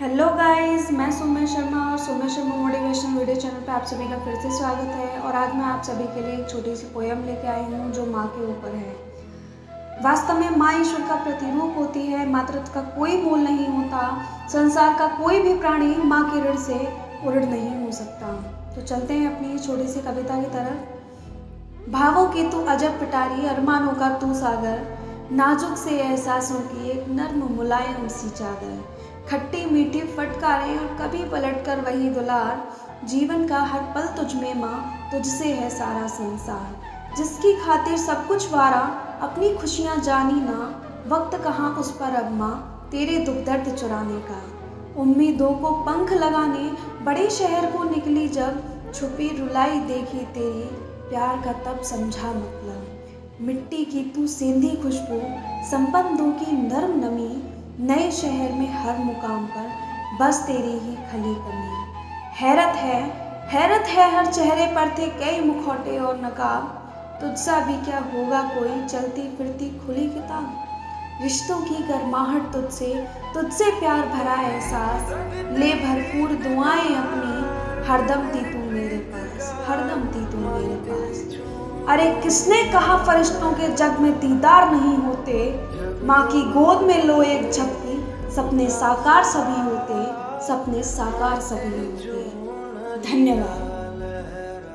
Hello guys मैं सोम्या शर्मा और Somya Sharma motivation video channel पे आप सभी का फिर से स्वागत है और आज मैं आप सभी के लिए एक छोटी सी पोयम लेके आई हूँ जो माँ के ऊपर है। वास्तव में माँ ईश्वर का प्रतिरूप होती है मातृत्व का कोई मोल नहीं होता, संसार का कोई भी प्राणी माँ के ऋण से उड़ नहीं हो सकता। तो चलते हैं अपनी छोटी सी कविता की तरफ़। भावों की तू अजब पिटारी, अरमानों का तू सागर नाजुक से एहसासों की एक नर्म मुलायम सी चादर। खट्टी मीठी फटकारें और कभी पलट कर वही दुलार। जीवन का हर पल तुझ में माँ, तुझसे है सारा संसार। जिसकी खातिर सब कुछ वारा, अपनी खुशियाँ जानी ना। वक्त कहाँ उस पर अब माँ, तेरे दुख दर्द चुराने का। उम्मीदों को पंख लगाने, बड़े शहर को निकली जब। छुपी रुलाई देखी तेरी, प्यार का तब समझा मतलब। मिट्टी की तू सेंधी खुशबू, संबंधों की नरम नमी, नए शहर में हर मुकाम पर बस तेरी ही खली कमी। हैरत है हैरत है हर चेहरे पर थे कई मुखौटे और नकाब। तुझसा भी क्या होगा कोई चलती फिरती खुली किताब? रिश्तों की गर्माहट तुझसे तुझसे प्यार भरा एहसास। ले भरपूर दुआएँ अपनी, हरदम थी तू मेरे पास, हरदम थी तू मेरे पास। अरे किसने कहा फरिश्तों के जग में दीदार नहीं होते? माँ की गोद में लो एक झपकी, सपने साकार सभी होते, सपने साकार सभी होते। धन्यवाद।